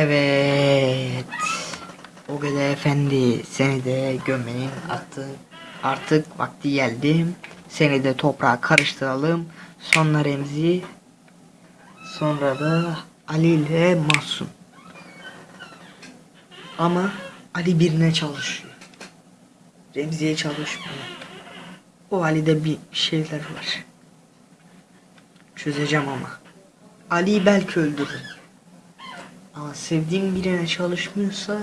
Evet. O kadar efendi seni de gömmenin attı. Artık vakti geldi. Seni de toprağa karıştıralım. Sonra Remzi. Sonra da Ali ile Masum. Ama Ali birine çalışıyor. Remzi'ye çalışmıyor. O Ali'de bir şeyler var. Çözeceğim ama. Ali'yi belki öldürürüm. Ama sevdiğim birine çalışmıyorsa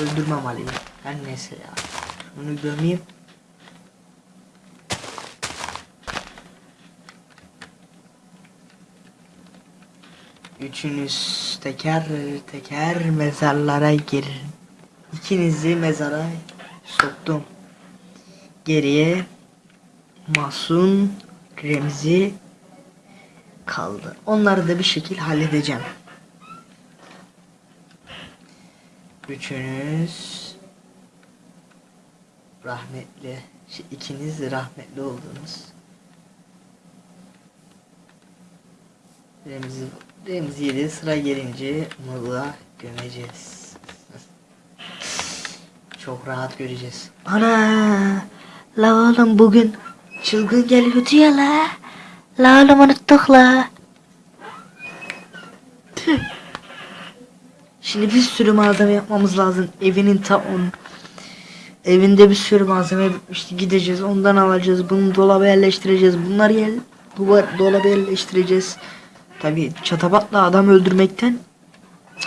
öldürmem Ali'yi. Her neyse ya. Onu gömeyim. Üçünüz teker teker mezarlara girin. İkinizi mezara soktum. Geriye Masun, Remzi kaldı. Onları da bir şekil halledeceğim. Üçünüz rahmetli, şey, ikiniz de rahmetli oldunuz. Remzi, Remzi'ye de sıra gelince Nur'a gömeceğiz. Çok rahat göreceğiz. Ana! La oğlum bugün çılgın geliyordu ya la. La oğlum unuttuk la. Şimdi bir sürü malzeme yapmamız lazım. Evinin ta on. Evinde bir sürü malzeme bitmişti. Gideceğiz ondan alacağız. Bunu dolaba yerleştireceğiz. Bunları yer, duvar, dolaba yerleştireceğiz. Tabi çatabatla adam öldürmekten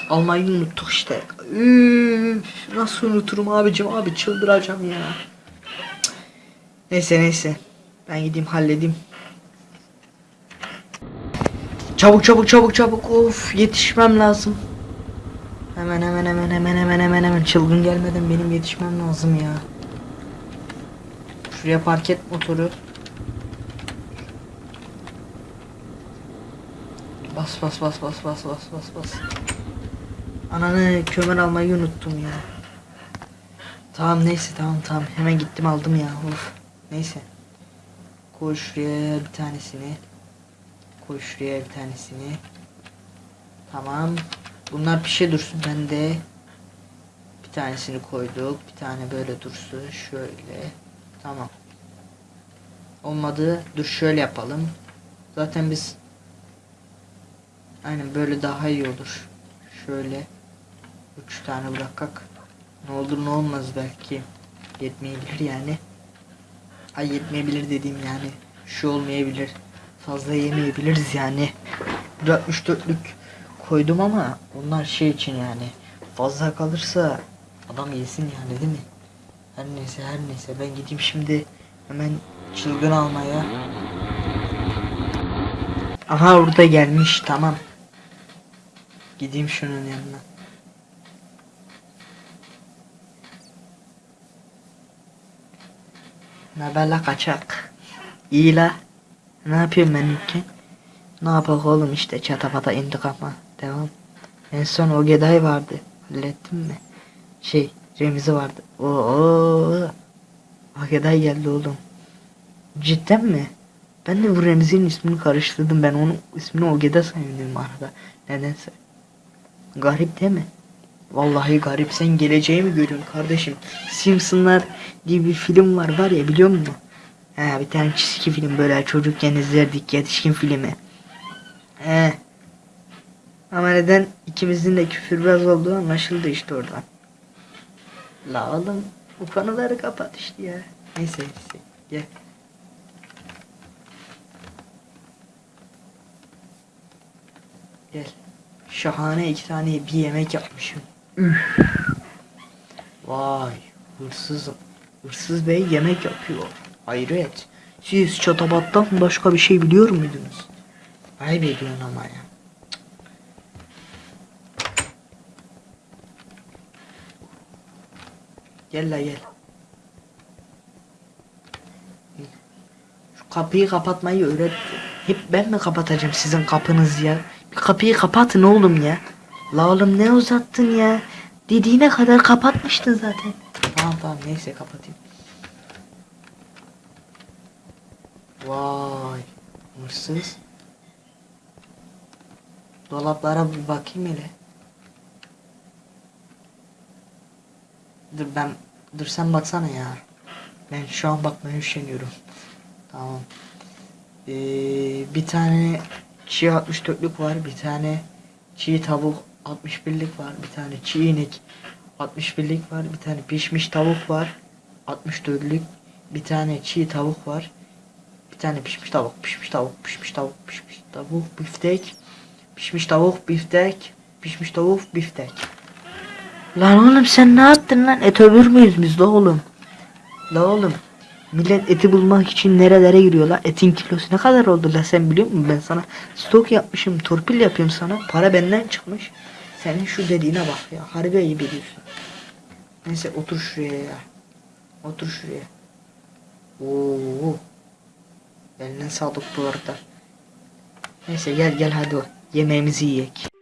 almayı unuttuk işte. Üf, nasıl unuturum abicim abi çıldıracağım ya. Neyse neyse. Ben gideyim halledeyim. Çabuk çabuk çabuk çabuk. Of yetişmem lazım. Hemen hemen hemen hemen hemen hemen hemen çılgın gelmeden benim yetişmem lazım ya. Şuraya park et motoru. Bas bas bas bas bas bas bas bas. Ananı kömür almayı unuttum ya. Tamam neyse tamam tamam hemen gittim aldım ya. Of. Neyse. Koy şuraya bir tanesini. Koy şuraya bir tanesini. Tamam. Bunlar bir şey dursun. Ben de bir tanesini koyduk. Bir tane böyle dursun. Şöyle. Tamam. Olmadı. Dur şöyle yapalım. Zaten biz Aynen böyle daha iyi olur. Şöyle üç tane bırakak. Ne olur ne olmaz belki. Yetmeyebilir yani. Ay yetmeyebilir dediğim yani. Şu olmayabilir. Fazla yemeyebiliriz yani. 64'lük koydum ama onlar şey için yani. Fazla kalırsa adam yesin yani değil mi? Her neyse her neyse ben gideyim şimdi hemen çılgın almaya. Aha orada gelmiş tamam. Gideyim şunun yanına. Ne haber la kaçak? İyi la. Ne yapıyorsun benimki? Ne yapak oğlum işte çatapata intikama. Devam. En son o Geday vardı. Hallettin mi? Şey Remzi vardı. Oo. O Geday geldi oğlum. Cidden mi? Ben de bu Remzi'nin ismini karıştırdım. Ben onun ismini Ogeda sanıyordum arada. Nedense. Garip değil mi? Vallahi garip. Sen geleceği mi görüyorsun kardeşim? Simpsonlar diye bir film var var ya biliyor musun? He bir tane çizgi film böyle çocukken izlerdik yetişkin filmi. He. Ama neden ikimizin de küfürbaz olduğu anlaşıldı işte oradan. La oğlum bu konuları kapat işte ya. Neyse neyse gel. Gel. Şahane iki tane bir yemek yapmışım. Vay hırsız. Hırsız bey yemek yapıyor. Hayret. Siz çatabattan başka bir şey biliyor muydunuz? Ayıp ediyorsun ama ya. Gel la gel. Şu kapıyı kapatmayı öğret. Hep ben mi kapatacağım sizin kapınızı ya? Bir kapıyı kapatın oğlum ya. La oğlum ne uzattın ya? Dediğine kadar kapatmıştın zaten. Tamam tamam neyse kapatayım. Vay hırsız. Dolaplara bir bakayım hele. Dur ben dur sen baksana ya. Ben şu an bakmaya üşeniyorum. Tamam. Ee, bir tane çiğ 64'lük var. Bir tane çiğ tavuk 61'lik var. Bir tane çiğ inek 61'lik var. Bir tane pişmiş tavuk var. 64'lük. Bir tane çiğ tavuk var. Bir tane pişmiş tavuk, pişmiş tavuk, pişmiş tavuk, pişmiş tavuk, biftek. Pişmiş tavuk, biftek. Pişmiş tavuk, biftek. Lan oğlum sen ne yaptın lan? Et övür müyüz biz la oğlum? La oğlum. Millet eti bulmak için nerelere giriyor la? Etin kilosu ne kadar oldu la sen biliyor musun? Ben sana stok yapmışım, torpil yapıyorum sana. Para benden çıkmış. Senin şu dediğine bak ya. Harbi ayıp ediyorsun. Neyse otur şuraya ya. Otur şuraya. Oo. Eline sağlık bu arada. Neyse gel gel hadi o. Yemeğimizi yiyek.